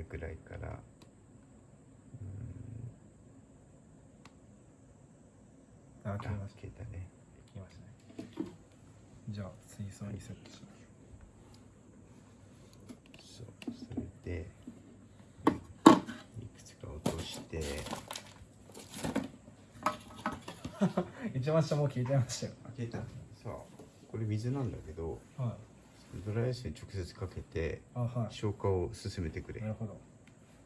れぐらいから。うーん。あ消えました。消えたね。消えましたね。じゃあ水槽にセットします。そうそれでいくつか落として。一番下もう消えちゃいましたよ。消えた。さあこれ水なんだけど。はいドライアイスに直接かけてあはい消化を進めてくれなるほど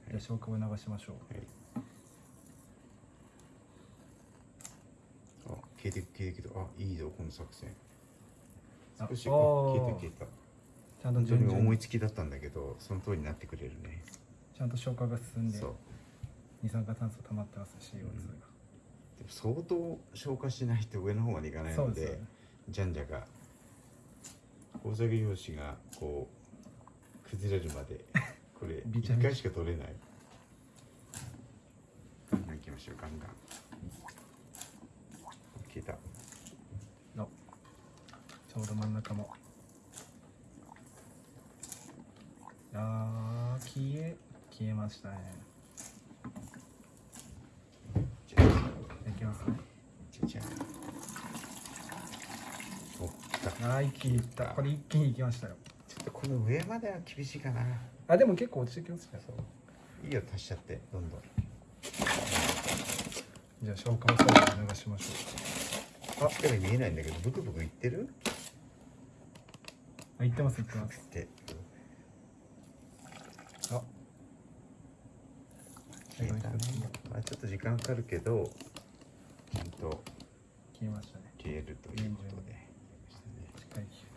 じゃあ消化を促しましょうはい。あ、消えてく消えてくけど、あ、いいぞ、この作戦。あ少し、消えた消えた。ちゃんと順々に思いつきだったんだけど、その通りになってくれるね。ちゃんと消化が進んでそう。二酸化炭素溜まってます CO2 が、でも相当消化しないと上の方までいかないので、ねじゃんじゃが。工作用紙がこう崩れるまで、これびちゃびちゃ一回しか取れない。ガンガン行きましょう、ガンガン。消えた。の。ちょうど真ん中も。あー消え消えましたね。じゃあ。いきますね。じゃじゃんお来たあー一気にいった。これ一気にいきましたよ。ちょっとこの上までは厳しいかな。あでも結構落ちてきますねいいよ足しちゃってどんどん。じゃあ消化も最後に流しましょあ力見えないんだけどブクブクいってる？うあいってますいってます。ってあ消えたねまあちょっと時間かかるけどちゃんと消えましたね。消えるということ Thank you.